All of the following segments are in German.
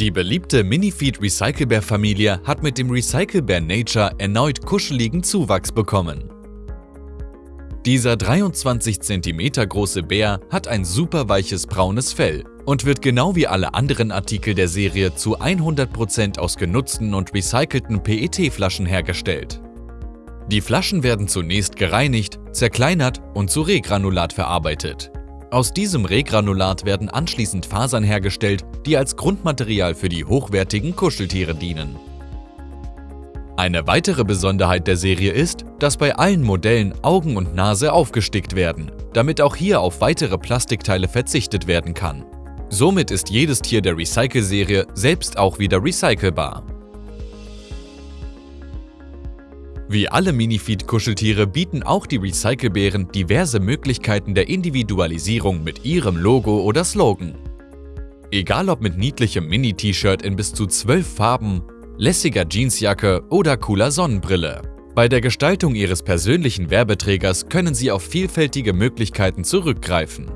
Die beliebte Minifeed Recyclebear Familie hat mit dem Recyclebear Nature erneut kuscheligen Zuwachs bekommen. Dieser 23 cm große Bär hat ein super weiches braunes Fell und wird genau wie alle anderen Artikel der Serie zu 100% aus genutzten und recycelten PET-Flaschen hergestellt. Die Flaschen werden zunächst gereinigt, zerkleinert und zu Regranulat verarbeitet. Aus diesem Regranulat werden anschließend Fasern hergestellt, die als Grundmaterial für die hochwertigen Kuscheltiere dienen. Eine weitere Besonderheit der Serie ist, dass bei allen Modellen Augen und Nase aufgestickt werden, damit auch hier auf weitere Plastikteile verzichtet werden kann. Somit ist jedes Tier der Recycle-Serie selbst auch wieder recycelbar. Wie alle Minifeed-Kuscheltiere bieten auch die Recyclebären diverse Möglichkeiten der Individualisierung mit ihrem Logo oder Slogan. Egal ob mit niedlichem Mini-T-Shirt in bis zu 12 Farben, lässiger Jeansjacke oder cooler Sonnenbrille. Bei der Gestaltung ihres persönlichen Werbeträgers können sie auf vielfältige Möglichkeiten zurückgreifen.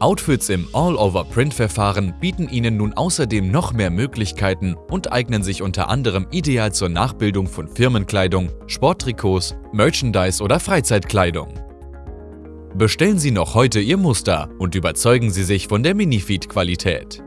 Outfits im All-Over-Print-Verfahren bieten Ihnen nun außerdem noch mehr Möglichkeiten und eignen sich unter anderem ideal zur Nachbildung von Firmenkleidung, Sporttrikots, Merchandise oder Freizeitkleidung. Bestellen Sie noch heute Ihr Muster und überzeugen Sie sich von der Minifeed-Qualität.